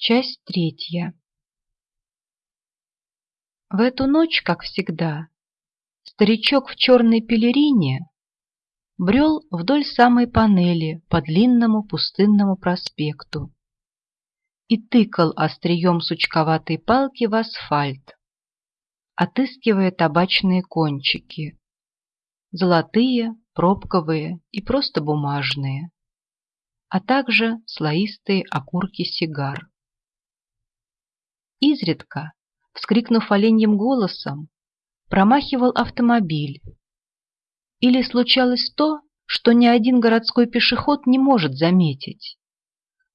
Часть третья. В эту ночь, как всегда, старичок в черной пелерине брел вдоль самой панели по длинному пустынному проспекту и тыкал острием сучковатой палки в асфальт, отыскивая табачные кончики, золотые, пробковые и просто бумажные, а также слоистые окурки сигар. Изредка, вскрикнув оленьим голосом, промахивал автомобиль. Или случалось то, что ни один городской пешеход не может заметить.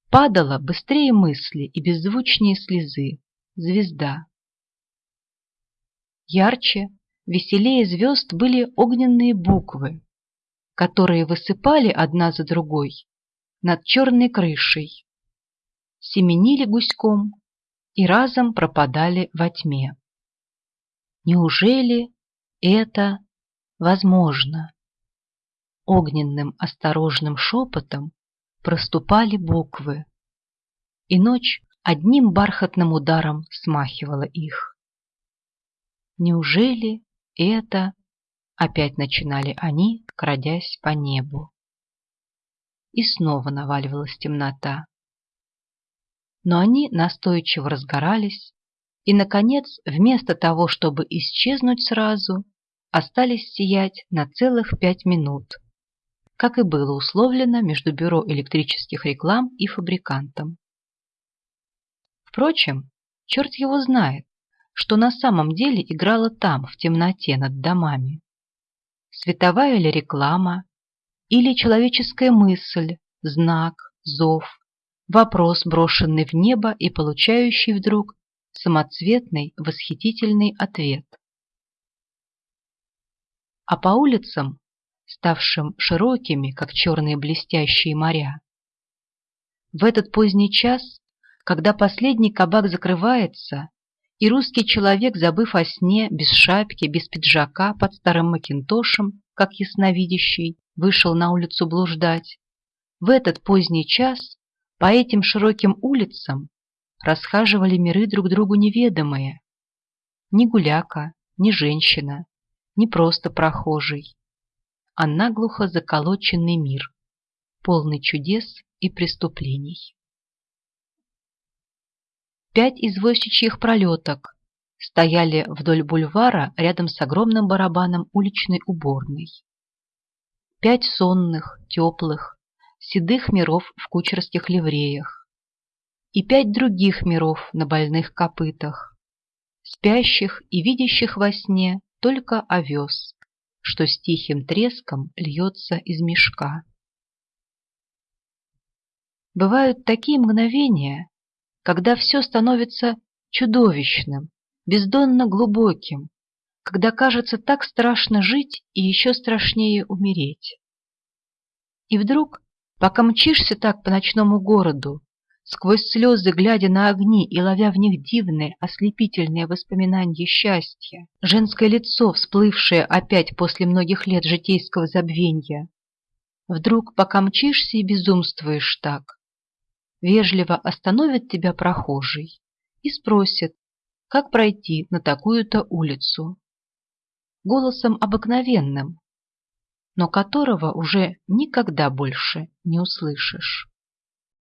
Падала быстрее мысли и беззвучнее слезы звезда. Ярче, веселее звезд были огненные буквы, которые высыпали одна за другой над черной крышей, семенили гуськом и разом пропадали во тьме. Неужели это возможно? Огненным осторожным шепотом проступали буквы, и ночь одним бархатным ударом смахивала их. Неужели это... Опять начинали они, крадясь по небу. И снова наваливалась темнота но они настойчиво разгорались и, наконец, вместо того, чтобы исчезнуть сразу, остались сиять на целых пять минут, как и было условлено между Бюро электрических реклам и фабрикантом. Впрочем, черт его знает, что на самом деле играло там, в темноте над домами. Световая ли реклама, или человеческая мысль, знак, зов, Вопрос, брошенный в небо и получающий вдруг самоцветный, восхитительный ответ. А по улицам, ставшим широкими, как черные блестящие моря, в этот поздний час, когда последний кабак закрывается, и русский человек, забыв о сне, без шапки, без пиджака, под старым макинтошем, как ясновидящий, вышел на улицу блуждать, в этот поздний час по этим широким улицам расхаживали миры друг другу неведомые. Ни гуляка, ни женщина, ни просто прохожий, а наглухо заколоченный мир, полный чудес и преступлений. Пять извозчичьих пролеток стояли вдоль бульвара рядом с огромным барабаном уличной уборной. Пять сонных, теплых, седых миров в кучерских ливреях и пять других миров на больных копытах, спящих и видящих во сне только овес, что с тихим треском льется из мешка. Бывают такие мгновения, когда все становится чудовищным, бездонно глубоким, когда кажется так страшно жить и еще страшнее умереть. И вдруг Пока мчишься так по ночному городу, сквозь слезы глядя на огни и ловя в них дивные, ослепительные воспоминания счастья, женское лицо, всплывшее опять после многих лет житейского забвенья, вдруг, пока мчишься и безумствуешь так, вежливо остановит тебя прохожий и спросит, как пройти на такую-то улицу. Голосом обыкновенным, но которого уже никогда больше не услышишь.